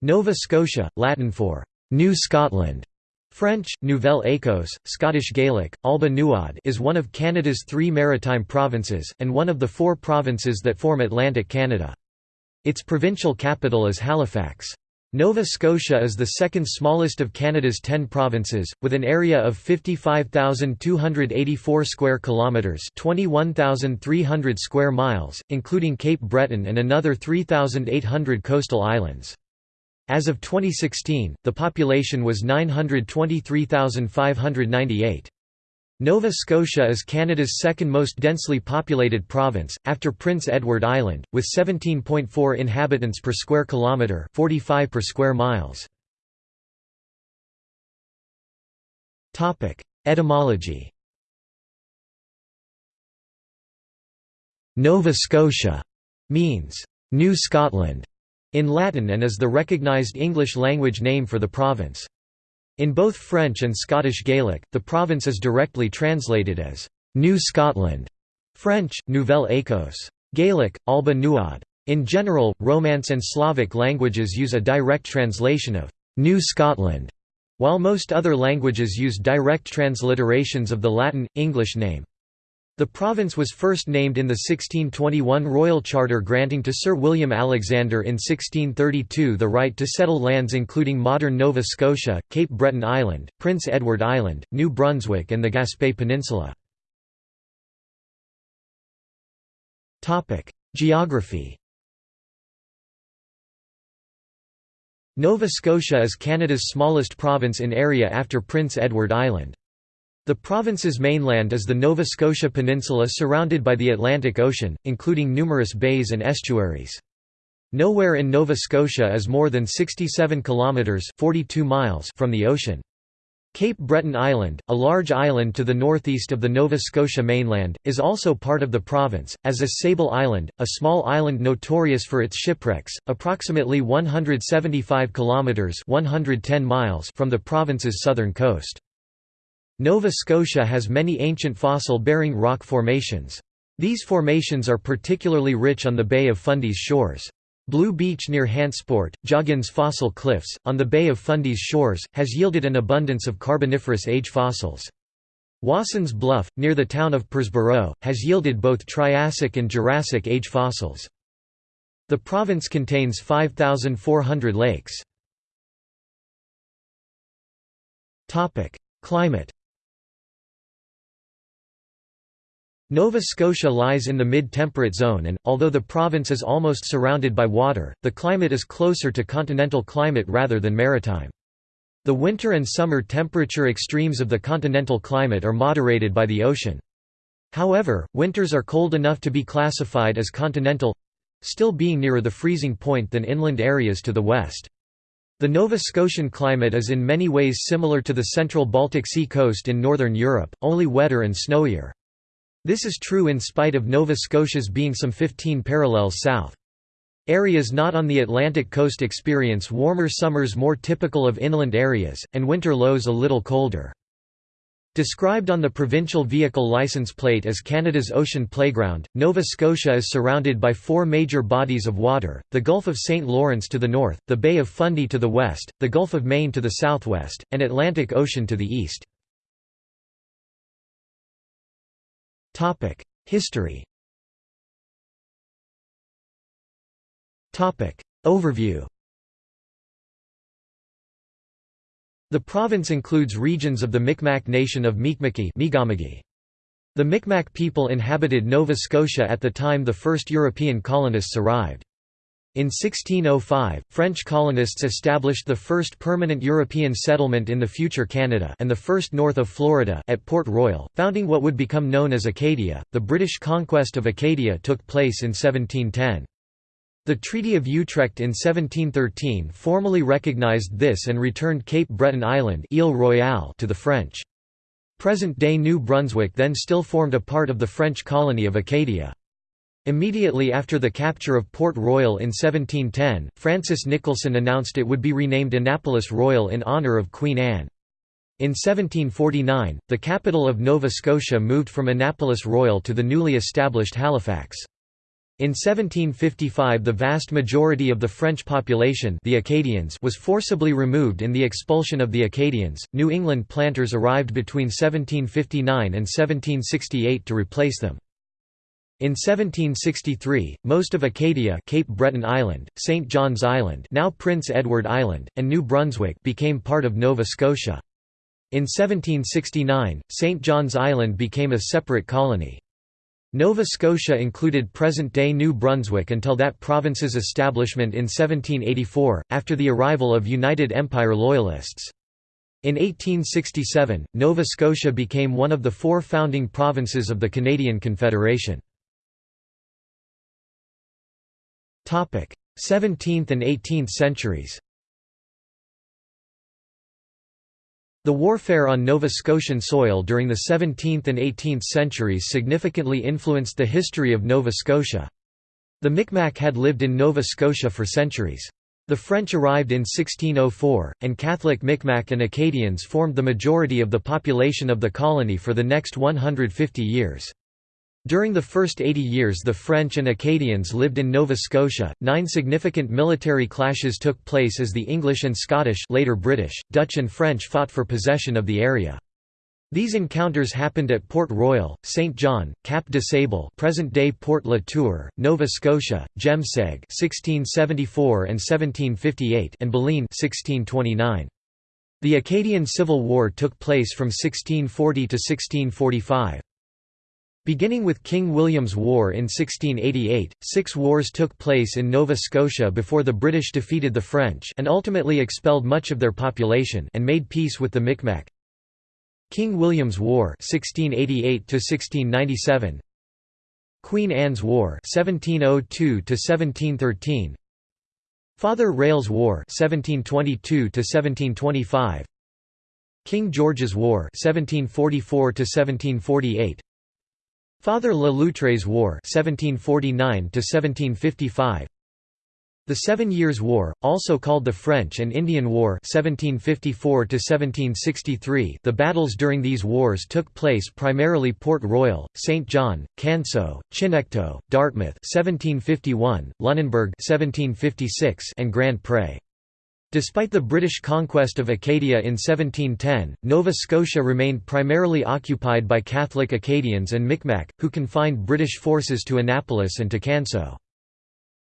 Nova Scotia, Latin for New Scotland, French, Nouvelle Écosse, Scottish Gaelic, Alba Nuadh is one of Canada's three maritime provinces, and one of the four provinces that form Atlantic Canada. Its provincial capital is Halifax. Nova Scotia is the second smallest of Canada's 10 provinces with an area of 55,284 square kilometers, 21,300 square miles, including Cape Breton and another 3,800 coastal islands. As of 2016, the population was 923,598. Nova Scotia is Canada's second most densely populated province, after Prince Edward Island, with 17.4 inhabitants per square kilometre 45 per square miles. Etymology Nova Scotia means New Scotland in Latin and is the recognised English language name for the province. In both French and Scottish Gaelic, the province is directly translated as New Scotland, French, Nouvelle Écosse. Gaelic, Alba Nuadh. In general, Romance and Slavic languages use a direct translation of New Scotland, while most other languages use direct transliterations of the Latin, English name. The province was first named in the 1621 Royal Charter granting to Sir William Alexander in 1632 the right to settle lands including modern Nova Scotia, Cape Breton Island, Prince Edward Island, New Brunswick and the Gaspé Peninsula. Geography Nova Scotia is Canada's smallest province in area after Prince Edward Island. The province's mainland is the Nova Scotia Peninsula surrounded by the Atlantic Ocean, including numerous bays and estuaries. Nowhere in Nova Scotia is more than 67 kilometres 42 miles from the ocean. Cape Breton Island, a large island to the northeast of the Nova Scotia mainland, is also part of the province, as is Sable Island, a small island notorious for its shipwrecks, approximately 175 kilometres 110 miles from the province's southern coast. Nova Scotia has many ancient fossil-bearing rock formations. These formations are particularly rich on the Bay of Fundy's shores. Blue Beach near Hantsport, Joggins Fossil Cliffs, on the Bay of Fundy's shores, has yielded an abundance of Carboniferous age fossils. Wassons Bluff, near the town of Parrsboro, has yielded both Triassic and Jurassic age fossils. The province contains 5,400 lakes. Climate Nova Scotia lies in the mid-temperate zone and, although the province is almost surrounded by water, the climate is closer to continental climate rather than maritime. The winter and summer temperature extremes of the continental climate are moderated by the ocean. However, winters are cold enough to be classified as continental—still being nearer the freezing point than inland areas to the west. The Nova Scotian climate is in many ways similar to the central Baltic Sea coast in northern Europe, only wetter and snowier. This is true in spite of Nova Scotia's being some 15 parallels south. Areas not on the Atlantic coast experience warmer summers more typical of inland areas, and winter lows a little colder. Described on the provincial vehicle license plate as Canada's ocean playground, Nova Scotia is surrounded by four major bodies of water, the Gulf of St. Lawrence to the north, the Bay of Fundy to the west, the Gulf of Maine to the southwest, and Atlantic Ocean to the east. History. Overview. The province includes regions of the Micmac nation of Mi'kma'ki The Micmac people inhabited Nova Scotia at the time the first European colonists arrived. In 1605, French colonists established the first permanent European settlement in the future Canada and the first north of Florida at Port Royal, founding what would become known as Acadia. The British conquest of Acadia took place in 1710. The Treaty of Utrecht in 1713 formally recognized this and returned Cape Breton Island Ile Royale to the French. Present-day New Brunswick then still formed a part of the French colony of Acadia. Immediately after the capture of Port Royal in 1710, Francis Nicholson announced it would be renamed Annapolis Royal in honour of Queen Anne. In 1749, the capital of Nova Scotia moved from Annapolis Royal to the newly established Halifax. In 1755 the vast majority of the French population the Acadians was forcibly removed in the expulsion of the Acadians. New England planters arrived between 1759 and 1768 to replace them. In 1763, most of Acadia Cape Breton Island, St. John's Island now Prince Edward Island, and New Brunswick became part of Nova Scotia. In 1769, St. John's Island became a separate colony. Nova Scotia included present-day New Brunswick until that province's establishment in 1784, after the arrival of United Empire Loyalists. In 1867, Nova Scotia became one of the four founding provinces of the Canadian Confederation. 17th and 18th centuries The warfare on Nova Scotian soil during the 17th and 18th centuries significantly influenced the history of Nova Scotia. The Micmac had lived in Nova Scotia for centuries. The French arrived in 1604, and Catholic Micmac and Acadians formed the majority of the population of the colony for the next 150 years. During the first 80 years the French and Acadians lived in Nova Scotia. Nine significant military clashes took place as the English and Scottish later British, Dutch and French fought for possession of the area. These encounters happened at Port Royal, St. John, Cap de Sable present-day Port La Tour, Nova Scotia, Jemseg 1674 and 1758 and Baleine 1629. The Acadian Civil War took place from 1640 to 1645. Beginning with King William's War in 1688, six wars took place in Nova Scotia before the British defeated the French and ultimately expelled much of their population and made peace with the Micmac. King William's War 1688 Queen Anne's War 1702 Father Rale's War 1722 King George's War 1744 1748 Father Le Loutre's War 1749 The Seven Years' War, also called the French and Indian War 1754 the battles during these wars took place primarily Port Royal, St. John, Canso, Chignecto, Dartmouth 1751, Lunenburg 1756, and Grand Pre. Despite the British conquest of Acadia in 1710, Nova Scotia remained primarily occupied by Catholic Acadians and Micmac, who confined British forces to Annapolis and to Canso.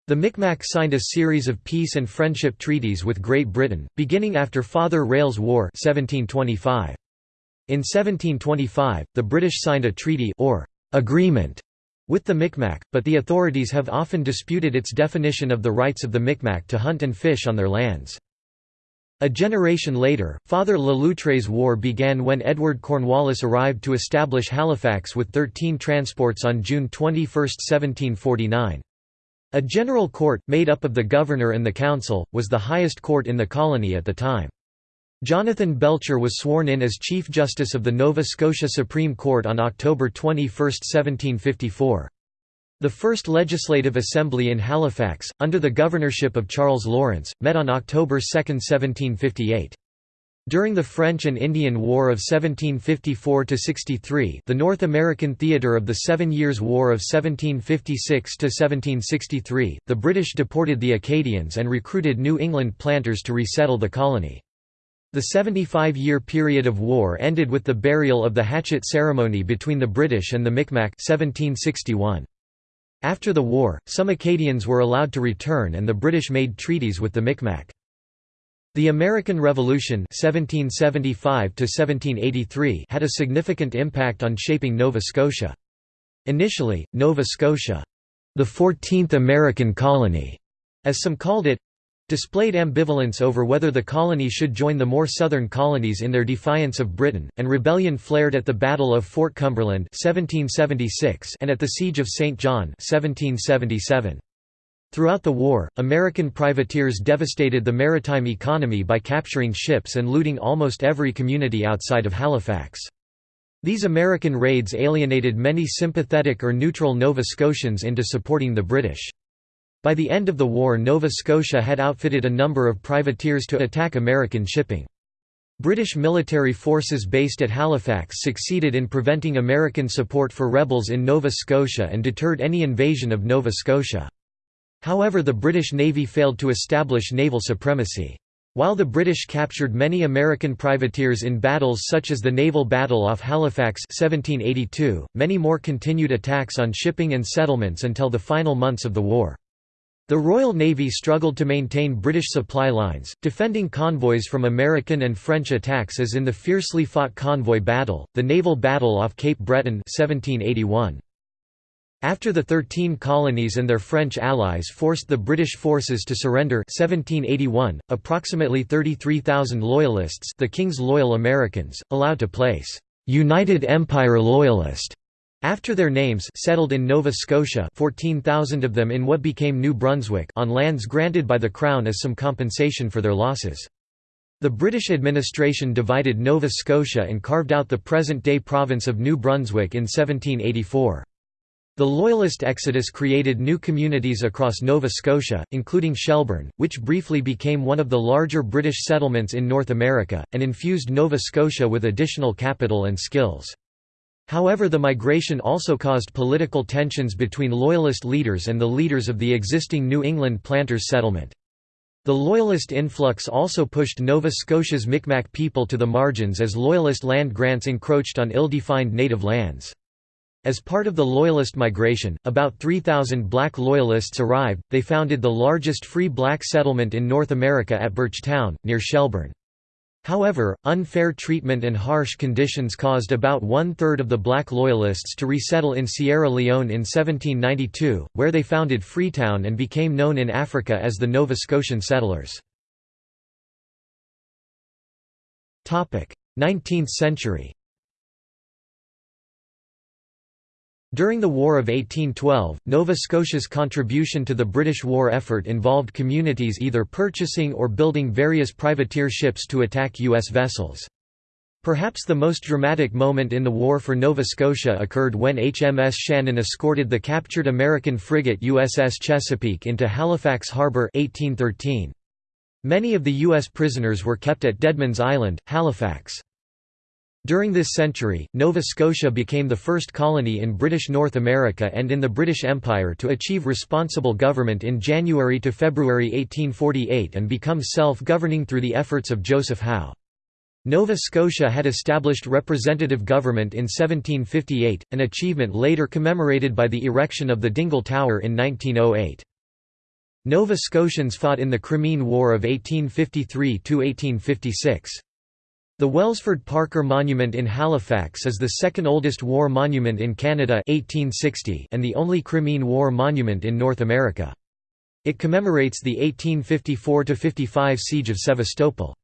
The Micmac signed a series of peace and friendship treaties with Great Britain, beginning after Father Rale's War 1725. In 1725, the British signed a treaty or agreement with the Micmac, but the authorities have often disputed its definition of the rights of the Micmac to hunt and fish on their lands. A generation later, Father Le Loutre's war began when Edward Cornwallis arrived to establish Halifax with 13 transports on June 21, 1749. A general court, made up of the governor and the council, was the highest court in the colony at the time. Jonathan Belcher was sworn in as Chief Justice of the Nova Scotia Supreme Court on October 21, 1754. The first Legislative Assembly in Halifax, under the governorship of Charles Lawrence, met on October 2, 1758. During the French and Indian War of 1754–63 the North American theatre of the Seven Years' War of 1756–1763, the British deported the Acadians and recruited New England planters to resettle the colony. The 75-year period of war ended with the burial of the hatchet ceremony between the British and the Micmac 1761. After the war, some Acadians were allowed to return and the British made treaties with the Micmac. The American Revolution 1775 had a significant impact on shaping Nova Scotia. Initially, Nova Scotia, the 14th American colony, as some called it, displayed ambivalence over whether the colony should join the more southern colonies in their defiance of Britain, and rebellion flared at the Battle of Fort Cumberland 1776 and at the Siege of St. John 1777. Throughout the war, American privateers devastated the maritime economy by capturing ships and looting almost every community outside of Halifax. These American raids alienated many sympathetic or neutral Nova Scotians into supporting the British. By the end of the war Nova Scotia had outfitted a number of privateers to attack American shipping. British military forces based at Halifax succeeded in preventing American support for rebels in Nova Scotia and deterred any invasion of Nova Scotia. However the British Navy failed to establish naval supremacy. While the British captured many American privateers in battles such as the naval battle off Halifax 1782, many more continued attacks on shipping and settlements until the final months of the war. The Royal Navy struggled to maintain British supply lines, defending convoys from American and French attacks as in the fiercely fought convoy battle, the naval battle off Cape Breton 1781. After the Thirteen Colonies and their French allies forced the British forces to surrender 1781, approximately 33,000 Loyalists the King's Loyal Americans, allowed to place «United Empire Loyalist» After their names settled in Nova Scotia 14,000 of them in what became New Brunswick on lands granted by the Crown as some compensation for their losses. The British administration divided Nova Scotia and carved out the present-day province of New Brunswick in 1784. The Loyalist exodus created new communities across Nova Scotia, including Shelburne, which briefly became one of the larger British settlements in North America, and infused Nova Scotia with additional capital and skills. However the migration also caused political tensions between Loyalist leaders and the leaders of the existing New England planters' settlement. The Loyalist influx also pushed Nova Scotia's Micmac people to the margins as Loyalist land grants encroached on ill-defined native lands. As part of the Loyalist migration, about 3,000 black Loyalists arrived, they founded the largest free black settlement in North America at Birchtown, near Shelburne. However, unfair treatment and harsh conditions caused about one-third of the black Loyalists to resettle in Sierra Leone in 1792, where they founded Freetown and became known in Africa as the Nova Scotian settlers. 19th century During the War of 1812, Nova Scotia's contribution to the British war effort involved communities either purchasing or building various privateer ships to attack U.S. vessels. Perhaps the most dramatic moment in the war for Nova Scotia occurred when HMS Shannon escorted the captured American frigate USS Chesapeake into Halifax Harbour 1813. Many of the U.S. prisoners were kept at Deadman's Island, Halifax. During this century, Nova Scotia became the first colony in British North America and in the British Empire to achieve responsible government in January to February 1848 and become self-governing through the efforts of Joseph Howe. Nova Scotia had established representative government in 1758, an achievement later commemorated by the erection of the Dingle Tower in 1908. Nova Scotians fought in the Crimean War of 1853–1856. The Welsford Parker Monument in Halifax is the second oldest war monument in Canada 1860 and the only Crimean War monument in North America. It commemorates the 1854–55 siege of Sevastopol.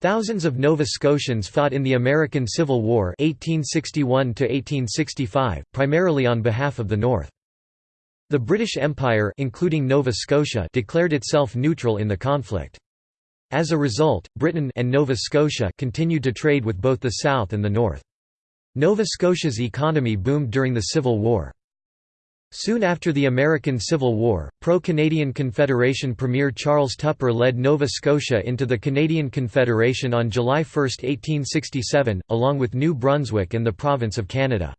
Thousands of Nova Scotians fought in the American Civil War 1861 primarily on behalf of the North. The British Empire including Nova Scotia declared itself neutral in the conflict. As a result, Britain and Nova Scotia continued to trade with both the South and the North. Nova Scotia's economy boomed during the Civil War. Soon after the American Civil War, pro-Canadian Confederation Premier Charles Tupper led Nova Scotia into the Canadian Confederation on July 1, 1867, along with New Brunswick and the Province of Canada.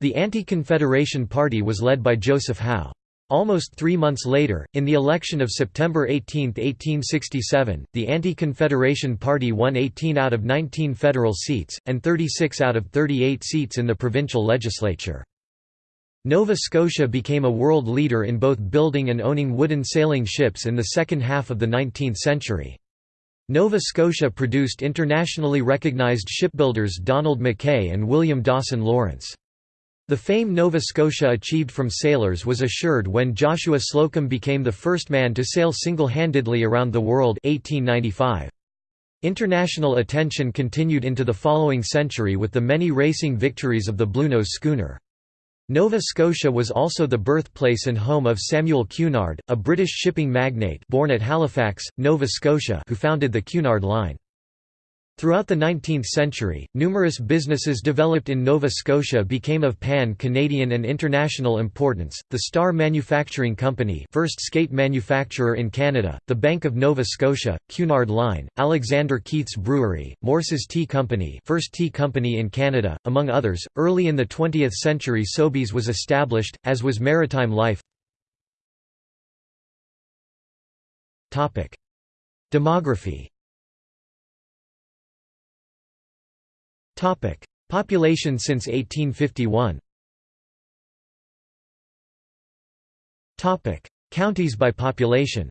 The Anti-Confederation Party was led by Joseph Howe. Almost three months later, in the election of September 18, 1867, the Anti-Confederation Party won 18 out of 19 federal seats, and 36 out of 38 seats in the provincial legislature. Nova Scotia became a world leader in both building and owning wooden sailing ships in the second half of the 19th century. Nova Scotia produced internationally recognized shipbuilders Donald McKay and William Dawson Lawrence. The fame Nova Scotia achieved from sailors was assured when Joshua Slocum became the first man to sail single-handedly around the world 1895. International attention continued into the following century with the many racing victories of the Bluenose schooner. Nova Scotia was also the birthplace and home of Samuel Cunard, a British shipping magnate born at Halifax, Nova Scotia who founded the Cunard Line. Throughout the 19th century, numerous businesses developed in Nova Scotia became of pan-Canadian and international importance, the Star Manufacturing Company first skate manufacturer in Canada, the Bank of Nova Scotia, Cunard Line, Alexander Keith's Brewery, Morse's Tea Company first tea company in Canada, among others. Early in the 20th century Sobeys was established, as was Maritime Life. Demography Population since 1851 Counties by population.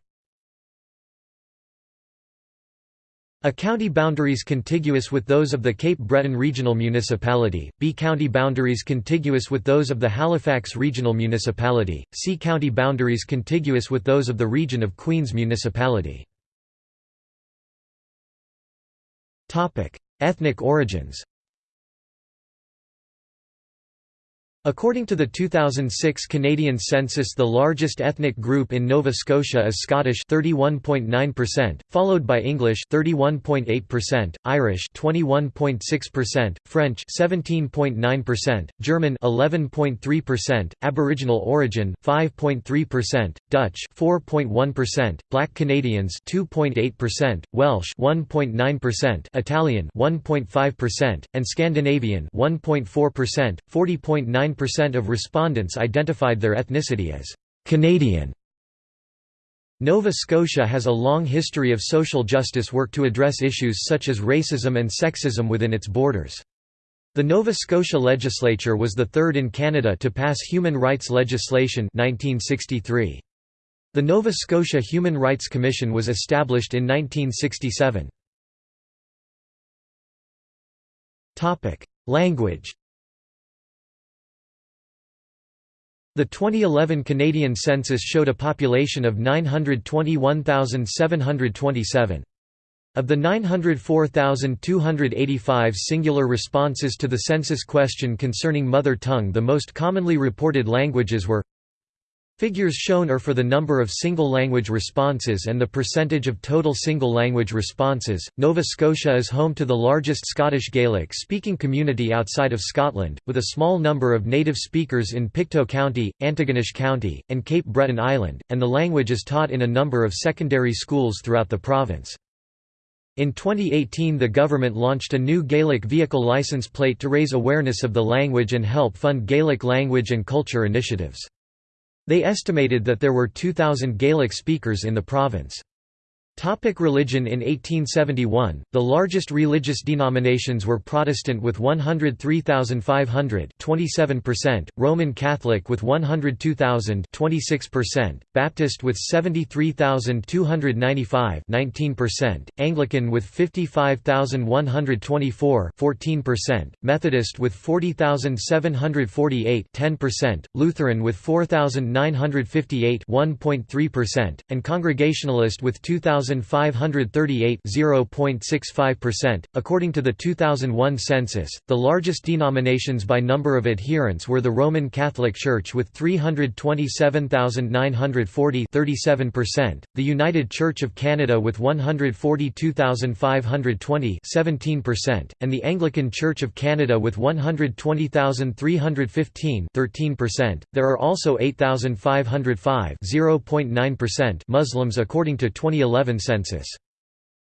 A county boundaries contiguous with those of the Cape Breton Regional Municipality, B county boundaries contiguous with those of the Halifax Regional Municipality, C county boundaries contiguous with those of the region of Queen's Municipality. Ethnic origins According to the 2006 Canadian census the largest ethnic group in Nova Scotia is Scottish 31.9%, followed by English 31.8%, Irish 21.6%, French 17.9%, German 11.3%, Aboriginal origin 5.3%, Dutch 4.1%, Black Canadians 2.8%, Welsh 1.9%, Italian 1.5%, and Scandinavian 1.4%, 40.9 percent of respondents identified their ethnicity as Canadian. Nova Scotia has a long history of social justice work to address issues such as racism and sexism within its borders. The Nova Scotia legislature was the third in Canada to pass human rights legislation 1963. The Nova Scotia Human Rights Commission was established in 1967. Language The 2011 Canadian census showed a population of 921,727. Of the 904,285 singular responses to the census question concerning mother tongue the most commonly reported languages were Figures shown are for the number of single-language responses and the percentage of total single-language responses. Nova Scotia is home to the largest Scottish Gaelic-speaking community outside of Scotland, with a small number of native speakers in Pictou County, Antigonish County, and Cape Breton Island, and the language is taught in a number of secondary schools throughout the province. In 2018 the government launched a new Gaelic vehicle license plate to raise awareness of the language and help fund Gaelic language and culture initiatives. They estimated that there were 2,000 Gaelic speakers in the province. Topic religion In 1871, the largest religious denominations were Protestant with 103,500 27%, Roman Catholic with 102,000 26%, Baptist with 73,295 19%, Anglican with 55,124 14%, Methodist with 40,748 10%, Lutheran with 4,958 1.3%, and Congregationalist with 2,000 1,538 0.65%. According to the 2001 census, the largest denominations by number of adherents were the Roman Catholic Church with 327,940 37%, the United Church of Canada with 142,520 17%, and the Anglican Church of Canada with 120,315 13%. There are also 8,505 0.9% Muslims according to 2011 census.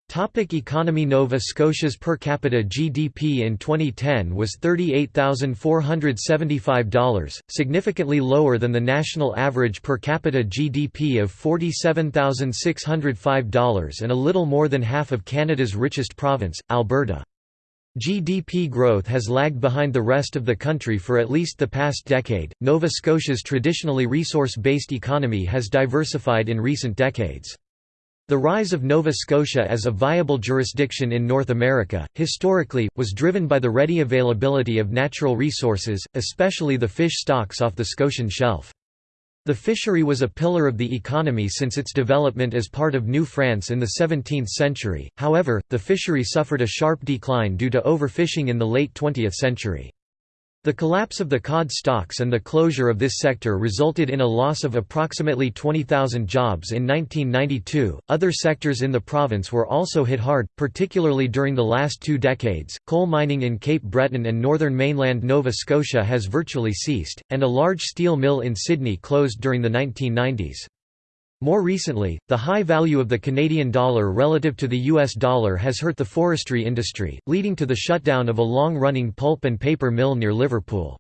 Topic economy Nova Scotia's per capita GDP in 2010 was $38,475, significantly lower than the national average per capita GDP of $47,605 and a little more than half of Canada's richest province, Alberta. GDP growth has lagged behind the rest of the country for at least the past decade. Nova Scotia's traditionally resource based economy has diversified in recent decades. The rise of Nova Scotia as a viable jurisdiction in North America, historically, was driven by the ready availability of natural resources, especially the fish stocks off the Scotian shelf. The fishery was a pillar of the economy since its development as part of New France in the 17th century, however, the fishery suffered a sharp decline due to overfishing in the late 20th century. The collapse of the cod stocks and the closure of this sector resulted in a loss of approximately 20,000 jobs in 1992. Other sectors in the province were also hit hard, particularly during the last two decades. Coal mining in Cape Breton and northern mainland Nova Scotia has virtually ceased, and a large steel mill in Sydney closed during the 1990s. More recently, the high value of the Canadian dollar relative to the US dollar has hurt the forestry industry, leading to the shutdown of a long-running pulp and paper mill near Liverpool.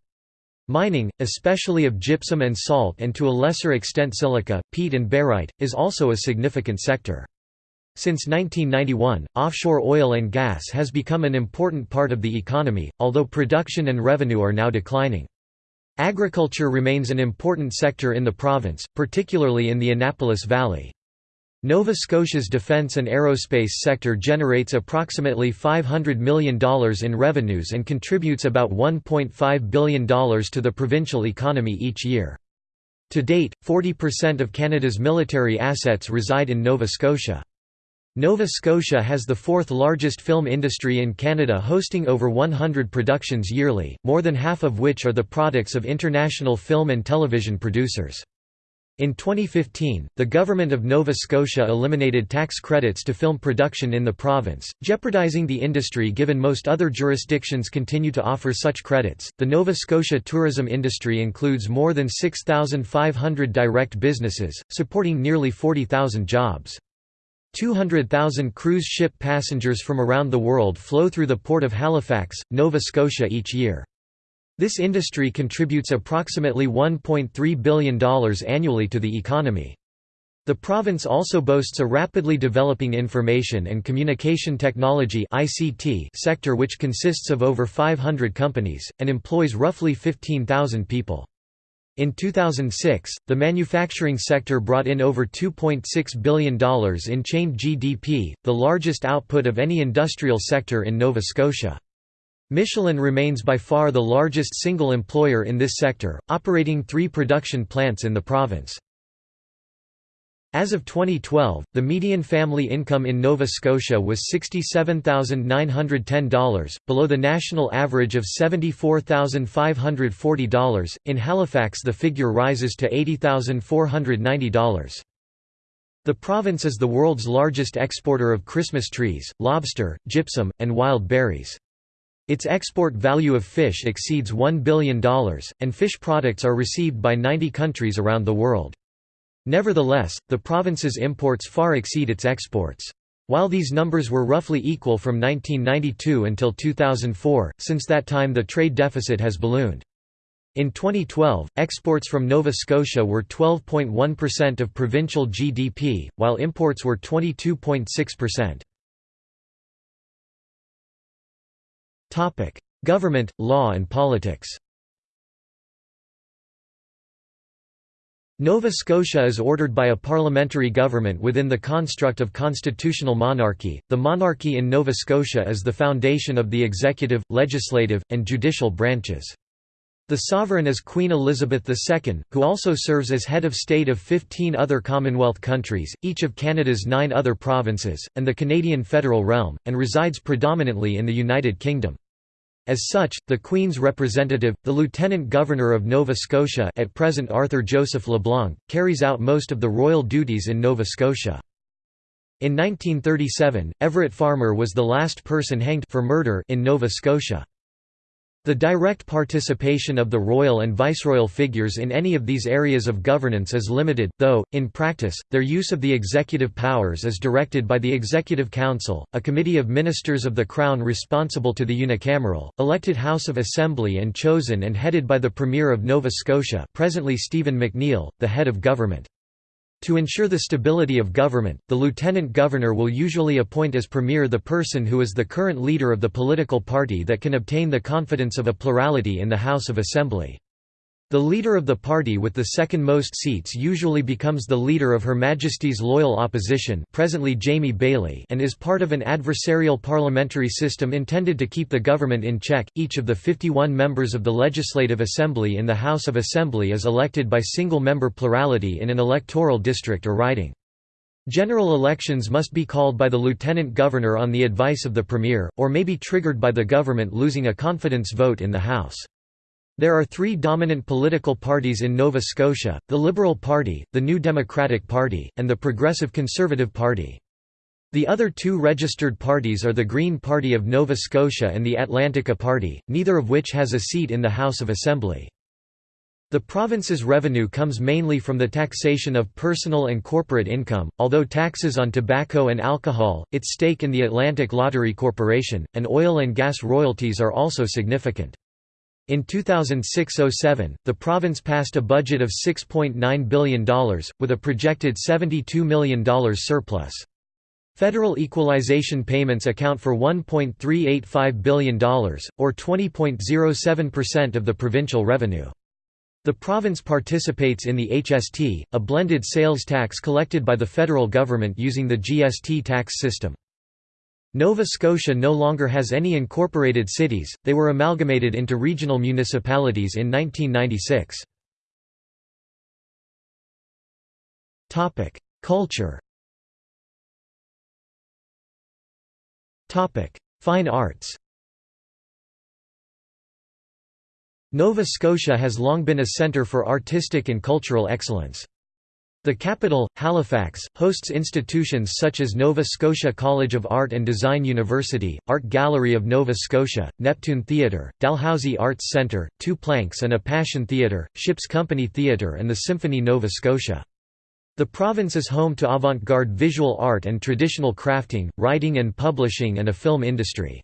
Mining, especially of gypsum and salt and to a lesser extent silica, peat and barite, is also a significant sector. Since 1991, offshore oil and gas has become an important part of the economy, although production and revenue are now declining. Agriculture remains an important sector in the province, particularly in the Annapolis Valley. Nova Scotia's defence and aerospace sector generates approximately $500 million in revenues and contributes about $1.5 billion to the provincial economy each year. To date, 40% of Canada's military assets reside in Nova Scotia. Nova Scotia has the fourth largest film industry in Canada hosting over 100 productions yearly, more than half of which are the products of international film and television producers. In 2015, the government of Nova Scotia eliminated tax credits to film production in the province, jeopardizing the industry given most other jurisdictions continue to offer such credits. The Nova Scotia tourism industry includes more than 6,500 direct businesses, supporting nearly 40,000 jobs. 200,000 cruise ship passengers from around the world flow through the port of Halifax, Nova Scotia each year. This industry contributes approximately $1.3 billion annually to the economy. The province also boasts a rapidly developing information and communication technology sector which consists of over 500 companies, and employs roughly 15,000 people. In 2006, the manufacturing sector brought in over $2.6 billion in chained GDP, the largest output of any industrial sector in Nova Scotia. Michelin remains by far the largest single employer in this sector, operating three production plants in the province. As of 2012, the median family income in Nova Scotia was $67,910, below the national average of $74,540. In Halifax, the figure rises to $80,490. The province is the world's largest exporter of Christmas trees, lobster, gypsum, and wild berries. Its export value of fish exceeds $1 billion, and fish products are received by 90 countries around the world. Nevertheless, the province's imports far exceed its exports. While these numbers were roughly equal from 1992 until 2004, since that time the trade deficit has ballooned. In 2012, exports from Nova Scotia were 12.1% of provincial GDP, while imports were 22.6%. Government, law and politics Nova Scotia is ordered by a parliamentary government within the construct of constitutional monarchy. The monarchy in Nova Scotia is the foundation of the executive, legislative, and judicial branches. The sovereign is Queen Elizabeth II, who also serves as head of state of 15 other Commonwealth countries, each of Canada's nine other provinces, and the Canadian federal realm, and resides predominantly in the United Kingdom. As such, the Queen's representative, the Lieutenant Governor of Nova Scotia at present Arthur Joseph LeBlanc, carries out most of the royal duties in Nova Scotia. In 1937, Everett Farmer was the last person hanged for murder in Nova Scotia. The direct participation of the royal and viceroyal figures in any of these areas of governance is limited, though, in practice, their use of the executive powers is directed by the Executive Council, a committee of ministers of the Crown responsible to the unicameral, elected House of Assembly and chosen and headed by the Premier of Nova Scotia presently Stephen McNeil, the head of government. To ensure the stability of government, the lieutenant governor will usually appoint as premier the person who is the current leader of the political party that can obtain the confidence of a plurality in the House of Assembly. The leader of the party with the second most seats usually becomes the leader of Her Majesty's Loyal Opposition presently Jamie Baillie and is part of an adversarial parliamentary system intended to keep the government in check. Each of the 51 members of the Legislative Assembly in the House of Assembly is elected by single-member plurality in an electoral district or riding. General elections must be called by the Lieutenant Governor on the advice of the Premier, or may be triggered by the government losing a confidence vote in the House. There are three dominant political parties in Nova Scotia, the Liberal Party, the New Democratic Party, and the Progressive Conservative Party. The other two registered parties are the Green Party of Nova Scotia and the Atlantica Party, neither of which has a seat in the House of Assembly. The province's revenue comes mainly from the taxation of personal and corporate income, although taxes on tobacco and alcohol, its stake in the Atlantic Lottery Corporation, and oil and gas royalties are also significant. In 2006–07, the province passed a budget of $6.9 billion, with a projected $72 million surplus. Federal equalization payments account for $1.385 billion, or 20.07% of the provincial revenue. The province participates in the HST, a blended sales tax collected by the federal government using the GST tax system. Nova Scotia no longer has any incorporated cities, they were amalgamated into regional municipalities in 1996. Culture Fine arts Nova Scotia has long been a centre for artistic and cultural excellence. The capital, Halifax, hosts institutions such as Nova Scotia College of Art and Design University, Art Gallery of Nova Scotia, Neptune Theatre, Dalhousie Arts Centre, Two Planks and a Passion Theatre, Ships Company Theatre and the Symphony Nova Scotia. The province is home to avant-garde visual art and traditional crafting, writing and publishing and a film industry.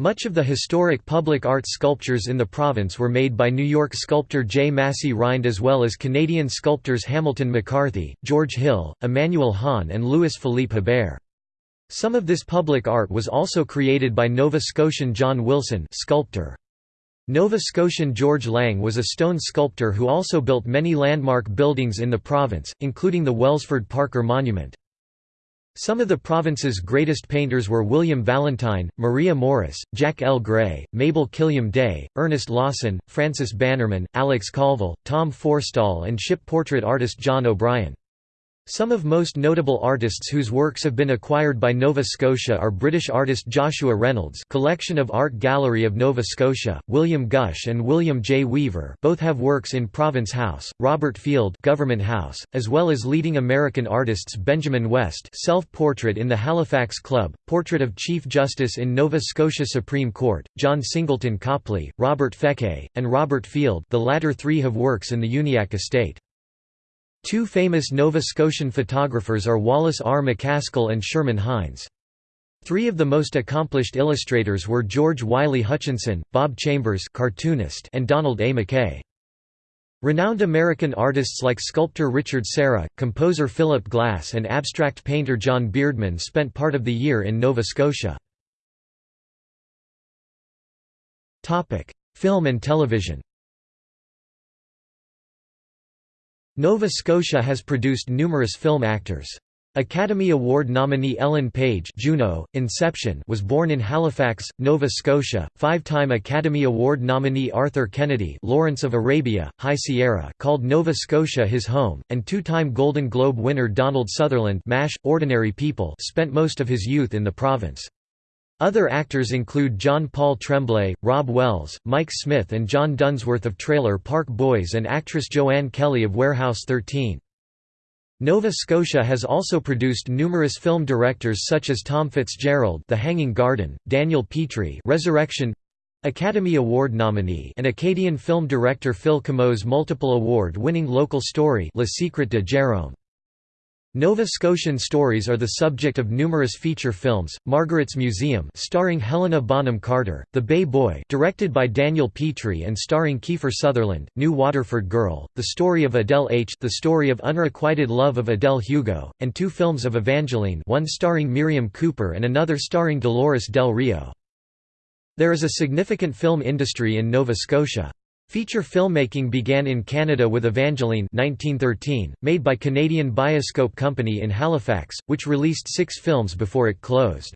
Much of the historic public art sculptures in the province were made by New York sculptor J. Massey Rhind as well as Canadian sculptors Hamilton McCarthy, George Hill, Emmanuel Hahn and Louis-Philippe Hebert. Some of this public art was also created by Nova Scotian John Wilson sculptor. Nova Scotian George Lang was a stone sculptor who also built many landmark buildings in the province, including the Welsford Parker Monument. Some of the province's greatest painters were William Valentine, Maria Morris, Jack L. Gray, Mabel Killam Day, Ernest Lawson, Francis Bannerman, Alex Colville, Tom Forrestall and ship portrait artist John O'Brien. Some of most notable artists whose works have been acquired by Nova Scotia are British artist Joshua Reynolds collection of Art Gallery of Nova Scotia, William Gush and William J. Weaver both have works in Province House, Robert Field Government House, as well as leading American artists Benjamin West self-portrait in the Halifax Club, portrait of Chief Justice in Nova Scotia Supreme Court, John Singleton Copley, Robert Feke, and Robert Field the latter three have works in the Uniacke estate. Two famous Nova Scotian photographers are Wallace R. MacAskill and Sherman Hines. Three of the most accomplished illustrators were George Wylie Hutchinson, Bob Chambers cartoonist, and Donald A. McKay. Renowned American artists like sculptor Richard Serra, composer Philip Glass and abstract painter John Beardman spent part of the year in Nova Scotia. Film and television Nova Scotia has produced numerous film actors. Academy Award nominee Ellen Page Juno, Inception was born in Halifax, Nova Scotia. Five-time Academy Award nominee Arthur Kennedy Lawrence of Arabia, High Sierra called Nova Scotia his home, and two-time Golden Globe winner Donald Sutherland MASH, Ordinary People spent most of his youth in the province. Other actors include John Paul Tremblay, Rob Wells, Mike Smith and John Dunsworth of Trailer Park Boys and actress Joanne Kelly of Warehouse 13. Nova Scotia has also produced numerous film directors such as Tom Fitzgerald The Hanging Garden, Daniel Petrie Resurrection Academy Award nominee and Acadian film director Phil Comeau's multiple award-winning local story Le Secret de Jérôme. Nova Scotian stories are the subject of numerous feature films, Margaret's Museum starring Helena Bonham Carter, The Bay Boy directed by Daniel Petrie and starring Kiefer Sutherland, New Waterford Girl, The Story of Adele H. The Story of Unrequited Love of Adele Hugo, and two films of Evangeline one starring Miriam Cooper and another starring Dolores Del Rio. There is a significant film industry in Nova Scotia. Feature filmmaking began in Canada with Evangeline 1913, made by Canadian Bioscope Company in Halifax, which released six films before it closed.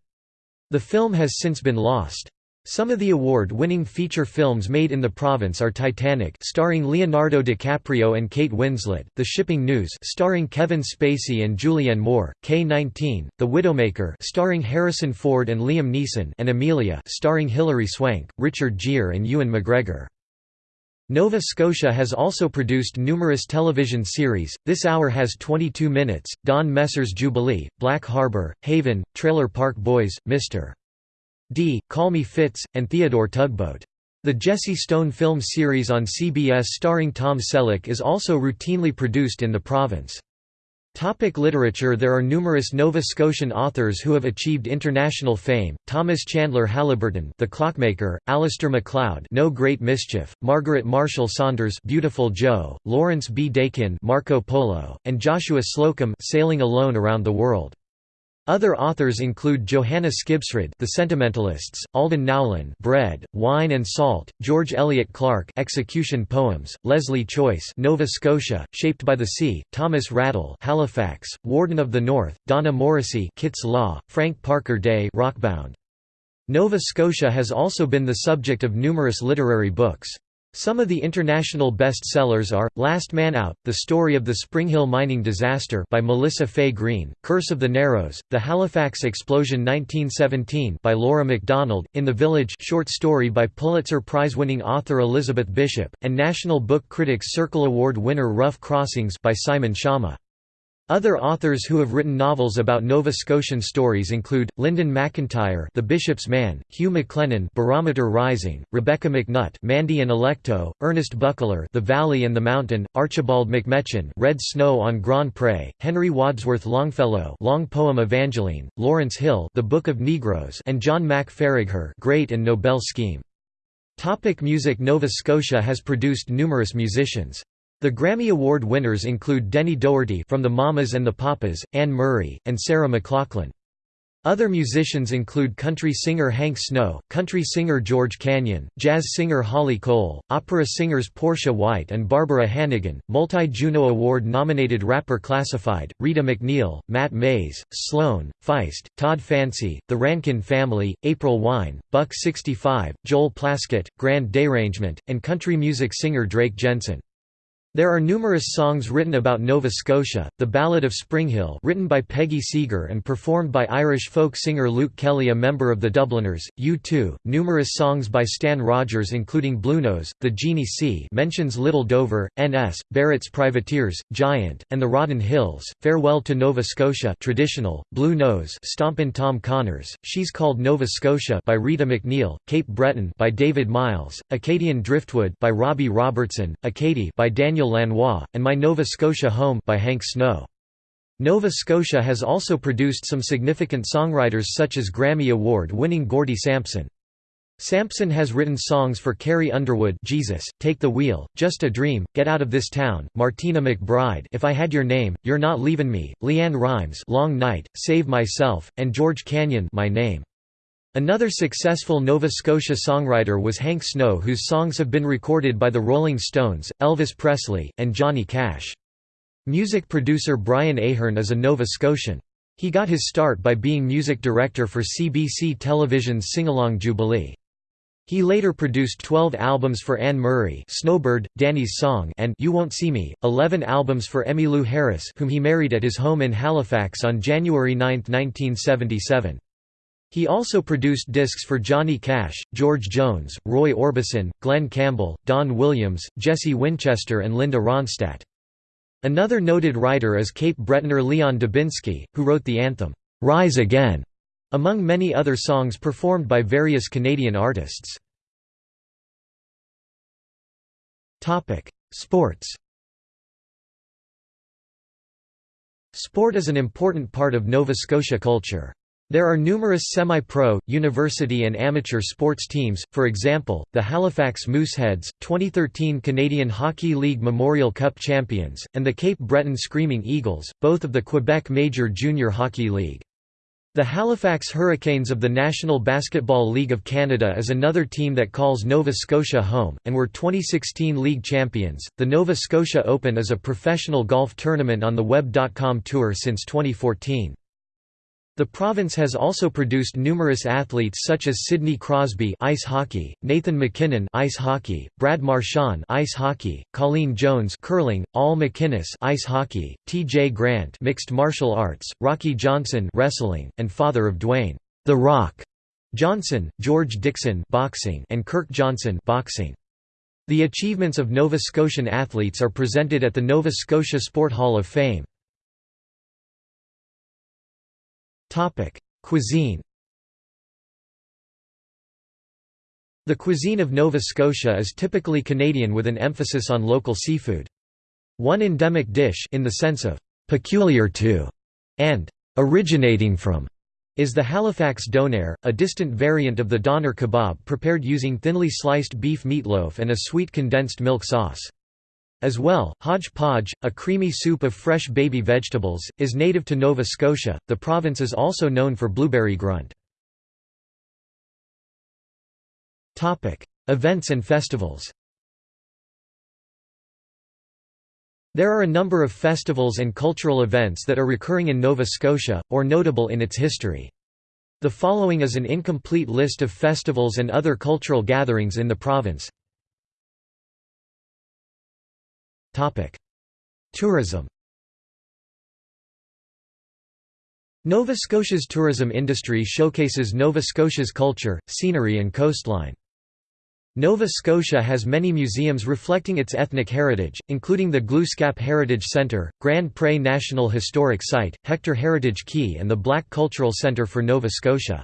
The film has since been lost. Some of the award-winning feature films made in the province are Titanic starring Leonardo DiCaprio and Kate Winslet, The Shipping News starring Kevin Spacey and Julianne Moore, K-19, The Widowmaker starring Harrison Ford and Liam Neeson and Amelia starring Hilary Swank, Richard Gere and Ewan McGregor. Nova Scotia has also produced numerous television series. This hour has 22 minutes. Don Messer's Jubilee, Black Harbor, Haven, Trailer Park Boys, Mr. D, Call Me Fitz, and Theodore Tugboat. The Jesse Stone film series on CBS starring Tom Selleck is also routinely produced in the province. Topic literature There are numerous Nova Scotian authors who have achieved international fame, Thomas Chandler Haliburton The Clockmaker, Alistair MacLeod No Great Mischief, Margaret Marshall Saunders Beautiful Joe, Lawrence B. Dakin Marco Polo, and Joshua Slocum Sailing Alone Around the World. Other authors include Johanna Skibsrud, The Sentimentalists, Alden Nowlan, Bread, Wine and Salt, George Elliott Clarke, Execution Poems, Lesley Choyce, Nova Scotia, Shaped by the Sea, Thomas Raddall, Halifax, Warden of the North, Donna Morrissey, Kit's Law, Frank Parker Day, Rockbound. Nova Scotia has also been the subject of numerous literary books. Some of the international best-sellers are, Last Man Out, The Story of the Springhill Mining Disaster by Melissa Fay Greene, Curse of the Narrows, The Halifax Explosion 1917 by Laura MacDonald, In the Village short story by Pulitzer Prize-winning author Elizabeth Bishop, and National Book Critics Circle Award winner Rough Crossings by Simon Schama. Other authors who have written novels about Nova Scotian stories include, Linden MacIntyre The Bishop's Man, Hugh MacLennan Barometer Rising, Rebecca McNutt Mandy and Electo, Ernest Buckler The Valley and the Mountain, Archibald MacMechan Red Snow on Grand Pre, Henry Wadsworth Longfellow Long Poem Evangeline, Lawrence Hill The Book of Negroes and John Mack Faragher Great and Noble Scheme. Topic music Nova Scotia has produced numerous musicians. The Grammy Award winners include Denny Doherty from the Mamas and the Papas, Anne Murray, and Sarah McLachlan. Other musicians include country singer Hank Snow, country singer George Canyon, jazz singer Holly Cole, opera singers Portia White and Barbara Hannigan, multi-Juno Award-nominated rapper Classified, Rita MacNeil, Matt Mays, Sloan, Feist, Todd Fancy, The Rankin Family, April Wine, Buck 65, Joel Plaskett, Grand Derangement, and country music singer Drake Jensen. There are numerous songs written about Nova Scotia, The Ballad of Springhill written by Peggy Seeger and performed by Irish folk singer Luke Kelly a member of the Dubliners, U2, numerous songs by Stan Rogers including Bluenose, The Jeannie C mentions Little Dover, N.S., Barrett's Privateers, Giant, and the Rawdon Hills, Farewell to Nova Scotia traditional, Bluenose Stompin' Tom Connors, She's Called Nova Scotia by Rita MacNeil, Cape Breton by David Myles, Acadian Driftwood by Robbie Robertson, Acadie by Daniel Lanois, and My Nova Scotia Home by Hank Snow. Nova Scotia has also produced some significant songwriters such as Grammy Award-winning Gordie Sampson. Sampson has written songs for Carrie Underwood Jesus, Take the Wheel, Just a Dream, Get Out of This Town, Martina McBride If I Had Your Name, You're Not Leavin' Me, LeAnn Rimes Long Night, Save Myself, and George Canyon My Name. Another successful Nova Scotia songwriter was Hank Snow whose songs have been recorded by the Rolling Stones, Elvis Presley, and Johnny Cash. Music producer Brian Ahern is a Nova Scotian. He got his start by being music director for CBC Television's Singalong Jubilee. He later produced 12 albums for Anne Murray Snowbird, Danny's Song and You Won't See Me, 11 albums for Emmylou Harris whom he married at his home in Halifax on January 9, 1977. He also produced discs for Johnny Cash, George Jones, Roy Orbison, Glen Campbell, Don Williams, Jesse Winchester and Linda Ronstadt. Another noted writer is Cape Bretoner Leon Dubinsky, who wrote the anthem, "'Rise Again' among many other songs performed by various Canadian artists. Sports Sport is an important part of Nova Scotia culture. There are numerous semi-pro, university and amateur sports teams, for example, the Halifax Mooseheads, 2013 Canadian Hockey League Memorial Cup champions, and the Cape Breton Screaming Eagles, both of the Quebec Major Junior Hockey League. The Halifax Hurricanes of the National Basketball League of Canada is another team that calls Nova Scotia home, and were 2016 league champions. The Nova Scotia Open is a professional golf tournament on the Web.com Tour since 2014. The province has also produced numerous athletes such as Sidney Crosby ice hockey, Nathan MacKinnon ice hockey, Brad Marchand ice hockey, Colleen Jones curling, Al MacInnis ice hockey, T.J. Grant mixed martial arts, Rocky Johnson wrestling, and father of Dwayne The Rock Johnson, George Dixon boxing, and Kirk Johnson boxing. The achievements of Nova Scotian athletes are presented at the Nova Scotia Sport Hall of Fame. Cuisine The cuisine of Nova Scotia is typically Canadian with an emphasis on local seafood. One endemic dish in the sense of «peculiar to» and «originating from» is the Halifax donair, a distant variant of the doner kebab prepared using thinly sliced beef meatloaf and a sweet condensed milk sauce. As well, hodgepodge, a creamy soup of fresh baby vegetables, is native to Nova Scotia. The province is also known for blueberry grunt. Topic: Events and festivals. There are a number of festivals and cultural events that are recurring in Nova Scotia, or notable in its history. The following is an incomplete list of festivals and other cultural gatherings in the province. Tourism Nova Scotia's tourism industry showcases Nova Scotia's culture, scenery and coastline. Nova Scotia has many museums reflecting its ethnic heritage, including the Glooscap Heritage Centre, Grand Pre National Historic Site, Hector Heritage Quay and the Black Cultural Centre for Nova Scotia.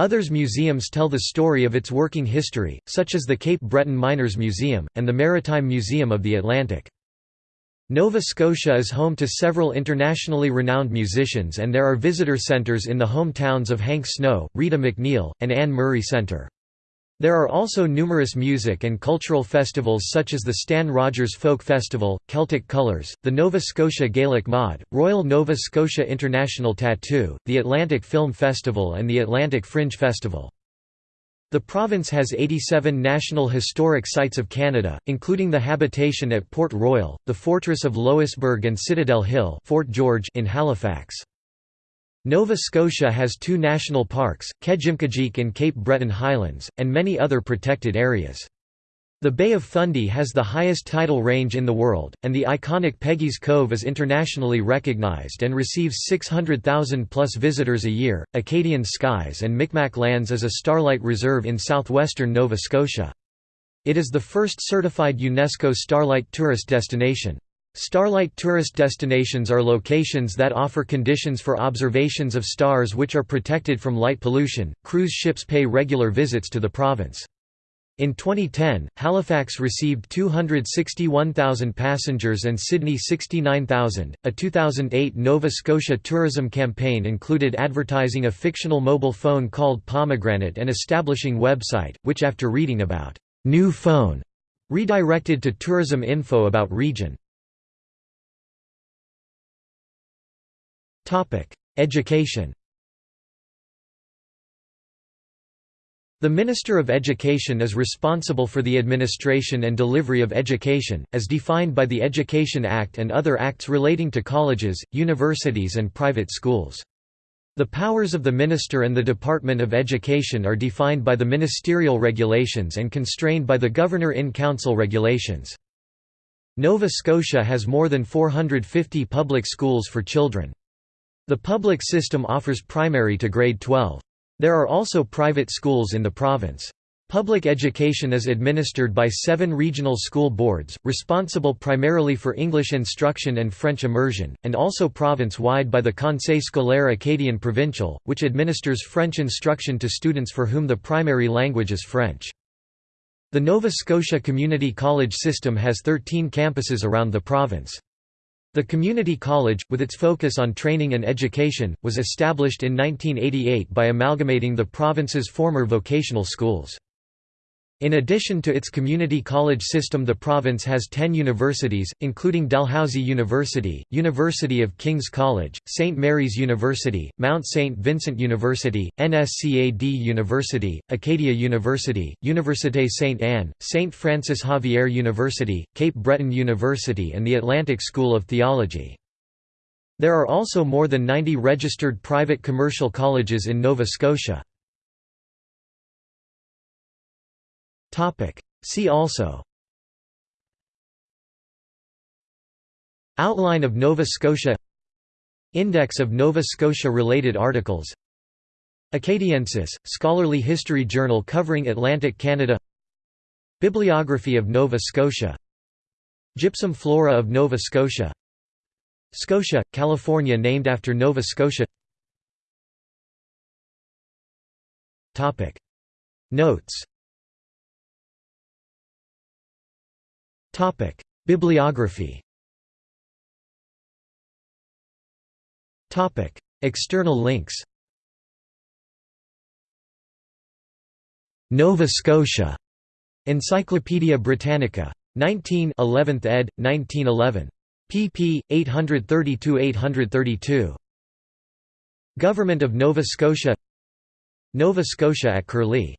Others museums tell the story of its working history, such as the Cape Breton Miners Museum, and the Maritime Museum of the Atlantic. Nova Scotia is home to several internationally renowned musicians and there are visitor centres in the hometowns of Hank Snow, Rita MacNeil, and Anne Murray Centre. There are also numerous music and cultural festivals such as the Stan Rogers Folk Festival, Celtic Colours, the Nova Scotia Gaelic Mod, Royal Nova Scotia International Tattoo, the Atlantic Film Festival and the Atlantic Fringe Festival. The province has 87 National Historic Sites of Canada, including the habitation at Port Royal, the Fortress of Louisbourg and Citadel Hill Fort George in Halifax. Nova Scotia has two national parks, Kejimkujik and Cape Breton Highlands, and many other protected areas. The Bay of Fundy has the highest tidal range in the world, and the iconic Peggy's Cove is internationally recognized and receives 600,000 plus visitors a year. Acadian Skies and Micmac Lands is a starlight reserve in southwestern Nova Scotia. It is the first certified UNESCO starlight tourist destination. Starlight tourist destinations are locations that offer conditions for observations of stars which are protected from light pollution. Cruise ships pay regular visits to the province. In 2010, Halifax received 261,000 passengers and Sydney 69,000. A 2008 Nova Scotia tourism campaign included advertising a fictional mobile phone called Pomegranate and establishing website, which after reading about new phone, redirected to tourism info about region. Education The Minister of Education is responsible for the administration and delivery of education, as defined by the Education Act and other acts relating to colleges, universities and private schools. The powers of the Minister and the Department of Education are defined by the ministerial regulations and constrained by the Governor-in-Council regulations. Nova Scotia has more than 450 public schools for children. The public system offers primary to grade 12. There are also private schools in the province. Public education is administered by seven regional school boards, responsible primarily for English instruction and French immersion, and also province-wide by the Conseil scolaire acadien provincial, which administers French instruction to students for whom the primary language is French. The Nova Scotia Community College system has 13 campuses around the province. The community college, with its focus on training and education, was established in 1988 by amalgamating the province's former vocational schools. In addition to its community college system the province has 10 universities, including Dalhousie University, University of King's College, St. Mary's University, Mount St. Vincent University, NSCAD University, Acadia University, Université St. Anne, St. Francis Xavier University, Cape Breton University and the Atlantic School of Theology. There are also more than 90 registered private commercial colleges in Nova Scotia. See also. Outline of Nova Scotia. Index of Nova Scotia-related articles. Acadiensis, scholarly history journal covering Atlantic Canada. Bibliography of Nova Scotia. Gypsum flora of Nova Scotia. Scotia, California named after Nova Scotia. Notes Bibliography Topic: External links Nova Scotia Encyclopædia Britannica. 19 11th ed., 1911. pp. 832–832. Government of Nova Scotia Nova Scotia at Curlie